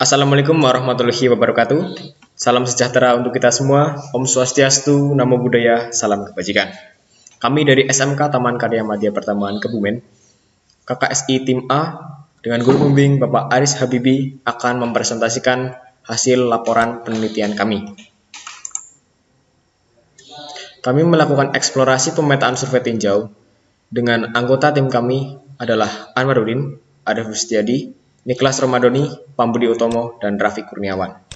Assalamualaikum warahmatullahi wabarakatuh. Salam sejahtera untuk kita semua. Om Swastiastu, Namo Buddhaya, Salam Kebajikan. Kami dari SMK Taman Karya Madya Pertambangan Kebumen, KKSI Tim A, dengan guru pembimbing Bapak Aris Habibi akan mempresentasikan hasil laporan penelitian kami. Kami melakukan eksplorasi pemetaan survei tinjau dengan anggota tim kami adalah Anwarudin, Arif Rustiadi, Niklas Romadoni, Pambudi Utomo, dan Raffi Kurniawan.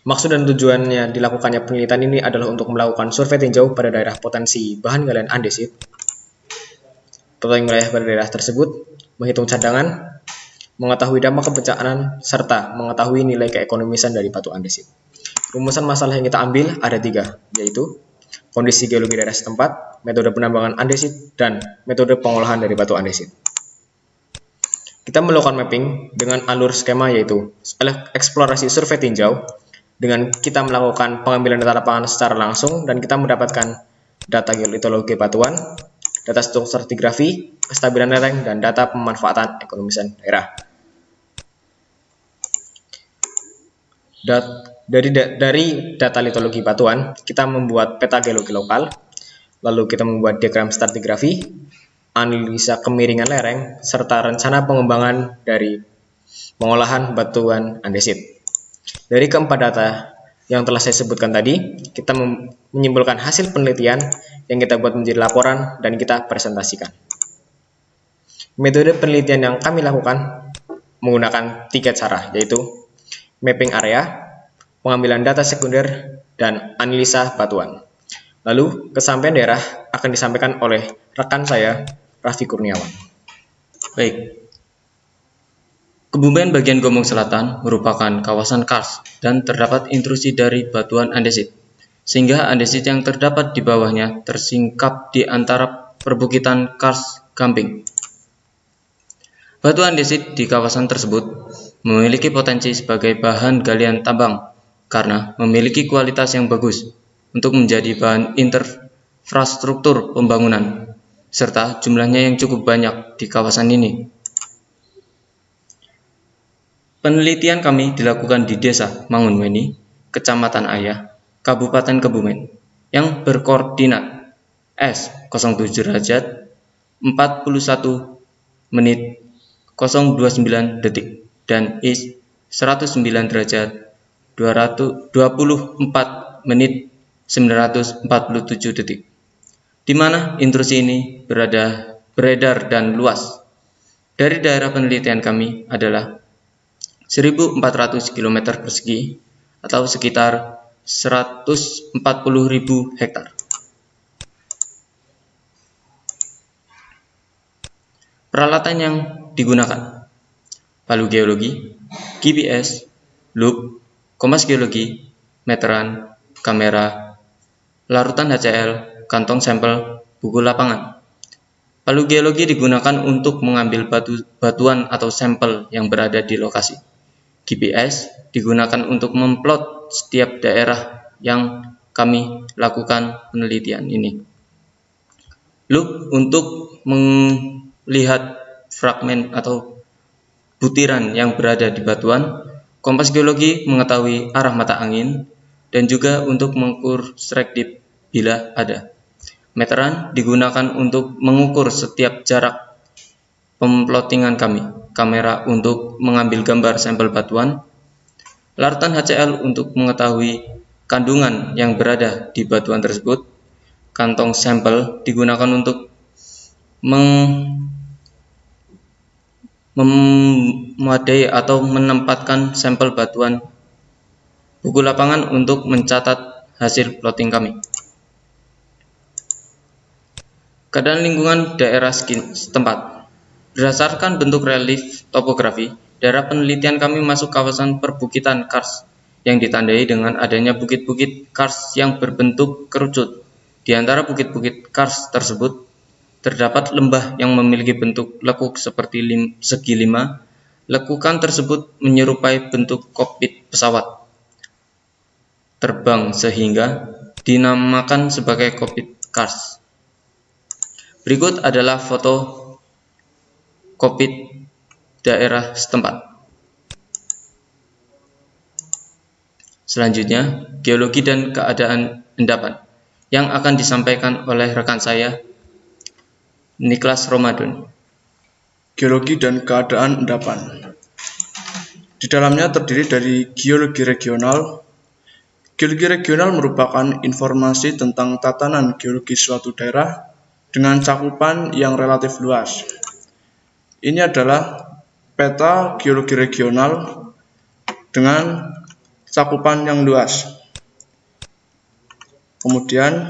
Maksud dan tujuannya dilakukannya penelitian ini adalah untuk melakukan survei tinjau pada daerah potensi bahan galian andesit, petualang wilayah pada daerah tersebut, menghitung cadangan, mengetahui dampak kebencanaan, serta mengetahui nilai keekonomisan dari batu andesit. Rumusan masalah yang kita ambil ada tiga, yaitu kondisi geologi daerah setempat, metode penambangan andesit, dan metode pengolahan dari batu andesit. Kita melakukan mapping dengan alur skema yaitu eksplorasi survei tinjau dengan kita melakukan pengambilan data lapangan secara langsung dan kita mendapatkan data geolitologi batuan, data stratigrafi, kestabilan lereng, dan data pemanfaatan ekonomisan daerah. Dat, dari, dari data litologi batuan, kita membuat peta geologi lokal, Lalu kita membuat diagram stratigrafi, analisa kemiringan lereng, serta rencana pengembangan dari pengolahan batuan andesit. Dari keempat data yang telah saya sebutkan tadi, kita menyimpulkan hasil penelitian yang kita buat menjadi laporan dan kita presentasikan. Metode penelitian yang kami lakukan menggunakan tiga cara, yaitu mapping area, pengambilan data sekunder, dan analisa batuan. Lalu, kesampaian daerah akan disampaikan oleh rekan saya, Raffi Kurniawan. Baik. Kebumen bagian Gomong Selatan merupakan kawasan kars dan terdapat intrusi dari batuan andesit, sehingga andesit yang terdapat di bawahnya tersingkap di antara perbukitan kars gamping. Batu andesit di kawasan tersebut memiliki potensi sebagai bahan galian tambang karena memiliki kualitas yang bagus untuk menjadi bahan infrastruktur pembangunan, serta jumlahnya yang cukup banyak di kawasan ini. Penelitian kami dilakukan di Desa Mangunweni, Kecamatan Ayah, Kabupaten Kebumen, yang berkoordinat S 07 derajat 41 menit 029 detik dan IS 109 derajat 224 menit 947 detik, di mana intrusi ini berada beredar dan luas. Dari daerah penelitian kami adalah 1400 km persegi atau sekitar 140.000 hektar. Peralatan yang digunakan palu geologi, GPS, loop, kompas geologi, meteran, kamera, larutan HCl, kantong sampel, buku lapangan. Palu geologi digunakan untuk mengambil batu, batuan atau sampel yang berada di lokasi. GPS digunakan untuk memplot setiap daerah yang kami lakukan penelitian ini. Loop untuk melihat fragmen atau butiran yang berada di batuan. Kompas geologi mengetahui arah mata angin dan juga untuk mengukur strike dip bila ada. Meteran digunakan untuk mengukur setiap jarak pemplotingan kami, kamera untuk mengambil gambar sampel batuan, larutan HCl untuk mengetahui kandungan yang berada di batuan tersebut, kantong sampel digunakan untuk meng memadai atau menempatkan sampel batuan buku lapangan untuk mencatat hasil plotting kami. Keadaan lingkungan daerah setempat Berdasarkan bentuk relief topografi, daerah penelitian kami masuk kawasan perbukitan kars yang ditandai dengan adanya bukit-bukit kars yang berbentuk kerucut. Di antara bukit-bukit kars tersebut, terdapat lembah yang memiliki bentuk lekuk seperti lim, segi lima. Lekukan tersebut menyerupai bentuk kokpit pesawat terbang sehingga dinamakan sebagai kokpit kars. Berikut adalah foto COVID daerah setempat. Selanjutnya, geologi dan keadaan endapan yang akan disampaikan oleh rekan saya, Niklas Ramadan. Geologi dan keadaan endapan. Di dalamnya terdiri dari geologi regional. Geologi regional merupakan informasi tentang tatanan geologi suatu daerah dengan cakupan yang relatif luas. Ini adalah peta geologi regional dengan cakupan yang luas. Kemudian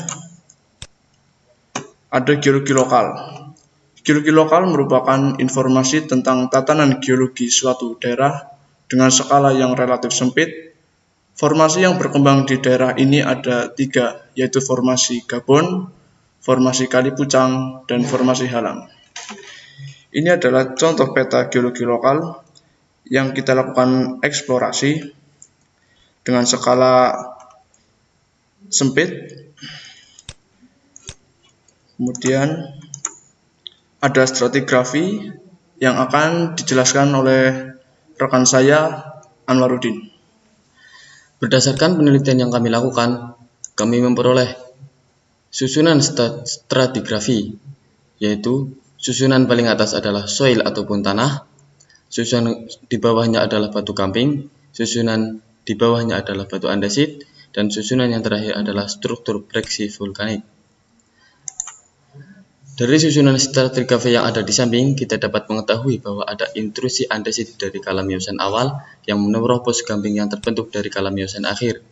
ada geologi lokal. Geologi lokal merupakan informasi tentang tatanan geologi suatu daerah dengan skala yang relatif sempit. Formasi yang berkembang di daerah ini ada tiga, yaitu formasi Gabon, formasi Kali Pucang, dan formasi Halang. Ini adalah contoh peta geologi lokal yang kita lakukan eksplorasi dengan skala sempit. Kemudian ada stratigrafi yang akan dijelaskan oleh rekan saya Anwarudin. Berdasarkan penelitian yang kami lakukan, kami memperoleh susunan stratigrafi, yaitu susunan paling atas adalah soil ataupun tanah, susunan di bawahnya adalah batu kamping, susunan di bawahnya adalah batu andesit, dan susunan yang terakhir adalah struktur breksi vulkanik. Dari susunan stratigrafi yang ada di samping, kita dapat mengetahui bahwa ada intrusi andesit dari kalam miosen awal yang menerobos gamping yang terbentuk dari kalam miosen akhir.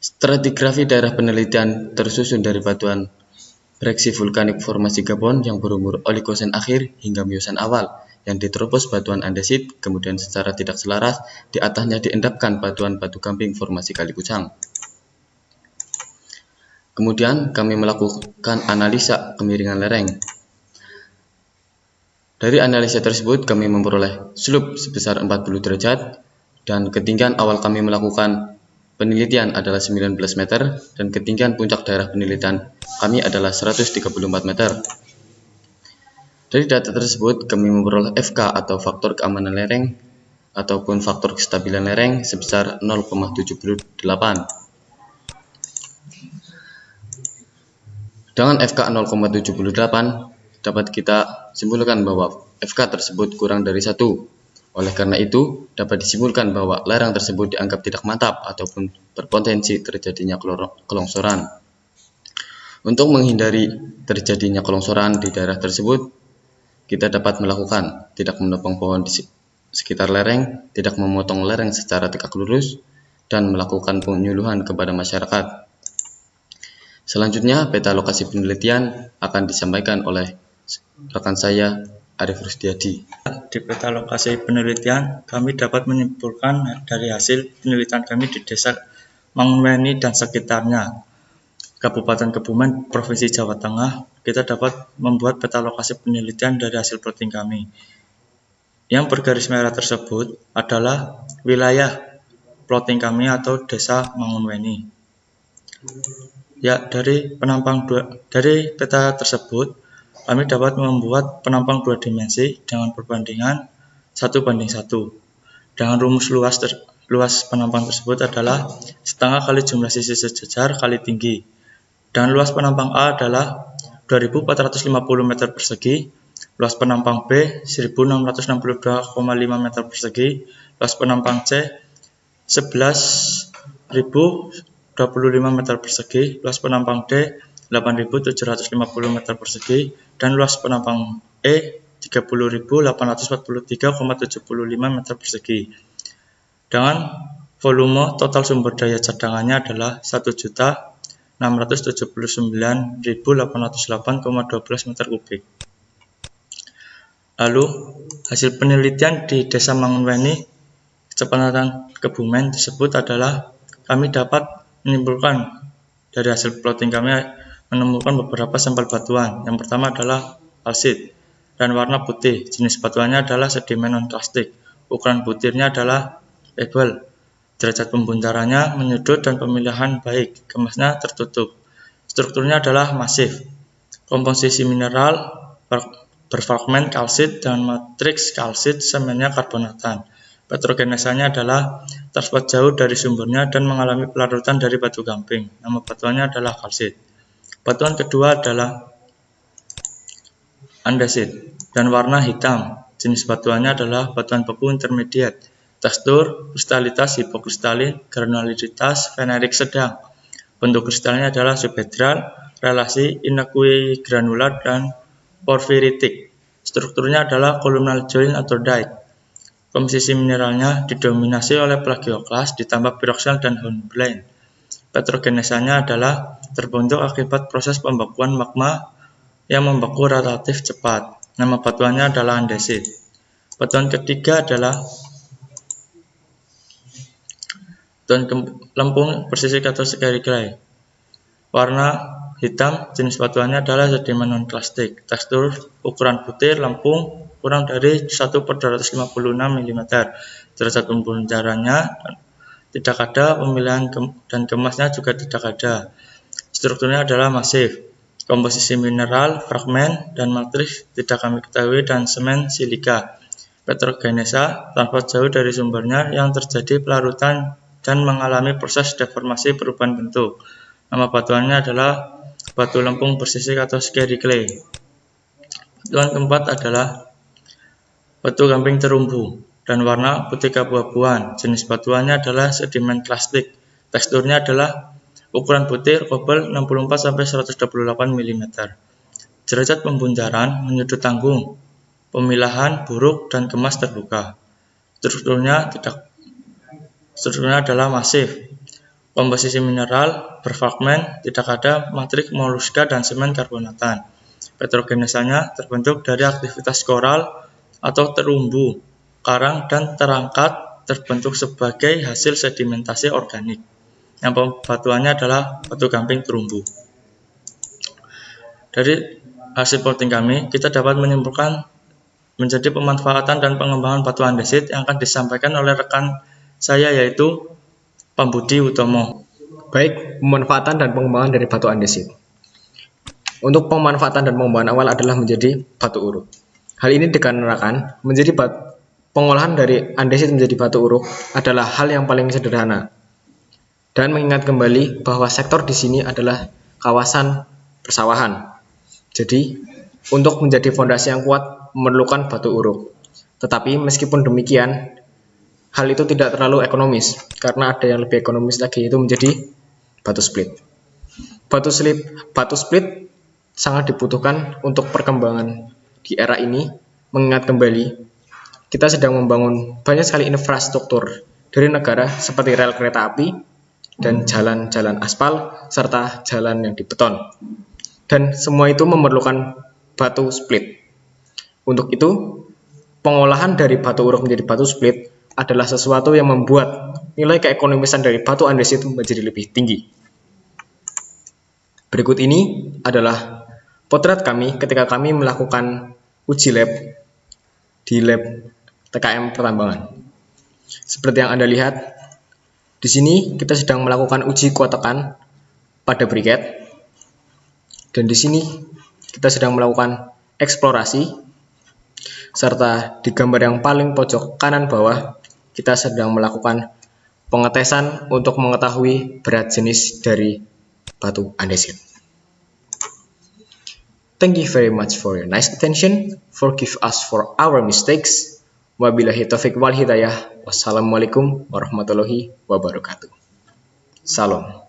Stratigrafi daerah penelitian tersusun dari batuan breksi vulkanik formasi Gabon yang berumur Oligosen akhir hingga Miosen awal yang diterobos batuan andesit, kemudian secara tidak selaras di atasnya diendapkan batuan batu gamping formasi Kali Pucang. Kemudian kami melakukan analisa kemiringan lereng. Dari analisa tersebut kami memperoleh slope sebesar 40 derajat dan ketinggian awal kami melakukan penelitian adalah 19 meter dan ketinggian puncak daerah penelitian kami adalah 134 meter. Dari data tersebut, kami memperoleh FK atau faktor keamanan lereng ataupun faktor kestabilan lereng sebesar 0,78. Dengan FK 0,78, dapat kita simpulkan bahwa FK tersebut kurang dari satu. Oleh karena itu, dapat disimpulkan bahwa lereng tersebut dianggap tidak mantap ataupun berpotensi terjadinya kelongsoran. Untuk menghindari terjadinya kelongsoran di daerah tersebut, kita dapat melakukan tidak menopang pohon di sekitar lereng, tidak memotong lereng secara tegak lurus, dan melakukan penyuluhan kepada masyarakat. Selanjutnya, peta lokasi penelitian akan disampaikan oleh rekan saya, Arif Rusdiadi. Di peta lokasi penelitian, kami dapat menyimpulkan dari hasil penelitian kami di desa Mangunweni dan sekitarnya, Kabupaten Kebumen, Provinsi Jawa Tengah, kita dapat membuat peta lokasi penelitian dari hasil plotting kami. Yang bergaris merah tersebut adalah wilayah plotting kami atau desa Mangunweni. Ya, dari penampang dua, dari peta tersebut, kami dapat membuat penampang dua dimensi dengan perbandingan satu banding satu. Dengan rumus luas ter, luas penampang tersebut adalah setengah kali jumlah sisi sejajar kali tinggi dan luas penampang A adalah 2450 meter persegi, luas penampang B 1662,5 meter persegi, luas penampang C 11.025 meter persegi, luas penampang D 8.750 meter persegi, dan luas penampang E 30.843,75 meter persegi. Dengan volume total sumber daya cadangannya adalah 1 juta 679.808,12 meter kubik. Lalu, hasil penelitian di Desa Mangunweni, Kecamatan Kebumen tersebut adalah kami dapat menyimpulkan dari hasil plotting kami menemukan beberapa sampel batuan. Yang pertama adalah kalsit dan warna putih. Jenis batuannya adalah sedimen non-plastik. Ukuran butirnya adalah pebble Derajat pembuntarannya menyudut dan pemilihan baik, kemasnya tertutup. Strukturnya adalah masif. Komposisi mineral berfragmen kalsit dan matriks kalsit semennya karbonatan. Petrogenesanya adalah transport jauh dari sumbernya dan mengalami pelarutan dari batu gamping. Nama batuannya adalah kalsit. Batuan kedua adalah andesit dan warna hitam. Jenis batuannya adalah batuan beku intermediate. Tekstur, kristalitas hipokristalin, granularitas fenerik sedang. Bentuk kristalnya adalah subhedral, relasi inekui granular dan porfiritik. Strukturnya adalah columnal joint atau dike. Komposisi mineralnya didominasi oleh plagioklas ditambah piroxal dan hornblende. Petrogenesanya adalah terbentuk akibat proses pembekuan magma yang membeku relatif cepat. Nama batuannya adalah andesit. Batuan ketiga adalah batuan lempung persisik atau clay. Warna hitam, jenis batuannya adalah sedimen non-plastik. Tekstur ukuran butir lempung kurang dari 1 per 256 mm. Derajat pembuncarannya tidak ada, pemilihan dan kemasnya juga tidak ada. Strukturnya adalah masif. Komposisi mineral, fragmen, dan matriks tidak kami ketahui dan semen silika. Petrogenesa tanpa jauh dari sumbernya yang terjadi pelarutan dan mengalami proses deformasi perubahan bentuk. Nama batuannya adalah batu lempung bersisik atau scary clay. Batuan keempat adalah batu gamping terumbu dan warna putih keabu-abuan. Jenis batuannya adalah sedimen plastik. Teksturnya adalah ukuran butir kobel 64 sampai 128 mm. Derajat pembuncaran menyudut tanggung. Pemilahan buruk dan kemas terbuka. Strukturnya tidak strukturnya adalah masif Komposisi mineral berfragmen, tidak ada matrik moluska dan semen karbonatan. Petrogenesanya terbentuk dari aktivitas koral atau terumbu, karang, dan terangkat terbentuk sebagai hasil sedimentasi organik. Yang pembatuannya adalah batu gamping terumbu. Dari hasil plotting kami, kita dapat menyimpulkan menjadi pemanfaatan dan pengembangan batu andesit yang akan disampaikan oleh rekan saya yaitu Pambudi Utomo. Baik, pemanfaatan dan pengembangan dari batu andesit. Untuk pemanfaatan dan pengembangan awal adalah menjadi batu uruk. Hal ini dikarenakan menjadi batu, pengolahan dari andesit menjadi batu uruk adalah hal yang paling sederhana. Dan mengingat kembali bahwa sektor di sini adalah kawasan persawahan. Jadi, untuk menjadi fondasi yang kuat memerlukan batu uruk. Tetapi meskipun demikian, hal itu tidak terlalu ekonomis karena ada yang lebih ekonomis lagi itu menjadi batu split. Batu split, batu split sangat dibutuhkan untuk perkembangan di era ini mengingat kembali kita sedang membangun banyak sekali infrastruktur dari negara seperti rel kereta api dan jalan-jalan aspal serta jalan yang dibeton. Dan semua itu memerlukan batu split. Untuk itu, pengolahan dari batu uruk menjadi batu split adalah sesuatu yang membuat nilai keekonomisan dari batu andesit menjadi lebih tinggi. Berikut ini adalah potret kami ketika kami melakukan uji lab di lab TKM pertambangan. Seperti yang Anda lihat, di sini kita sedang melakukan uji kuat tekan pada briket. Dan di sini kita sedang melakukan eksplorasi serta di gambar yang paling pojok kanan bawah kita sedang melakukan pengetesan untuk mengetahui berat jenis dari batu andesit. Thank you very much for your nice attention. Forgive us for our mistakes. Wabillahi taufiq wal hidayah. Wassalamualaikum warahmatullahi wabarakatuh. Salam.